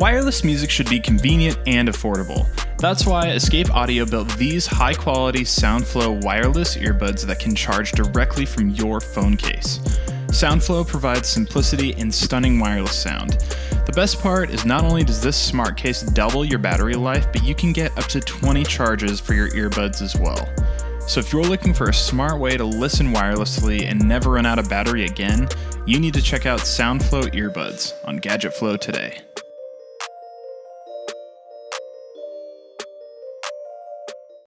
Wireless music should be convenient and affordable. That's why Escape Audio built these high quality SoundFlow wireless earbuds that can charge directly from your phone case. SoundFlow provides simplicity and stunning wireless sound. The best part is not only does this smart case double your battery life, but you can get up to 20 charges for your earbuds as well. So if you're looking for a smart way to listen wirelessly and never run out of battery again, you need to check out SoundFlow earbuds on GadgetFlow today.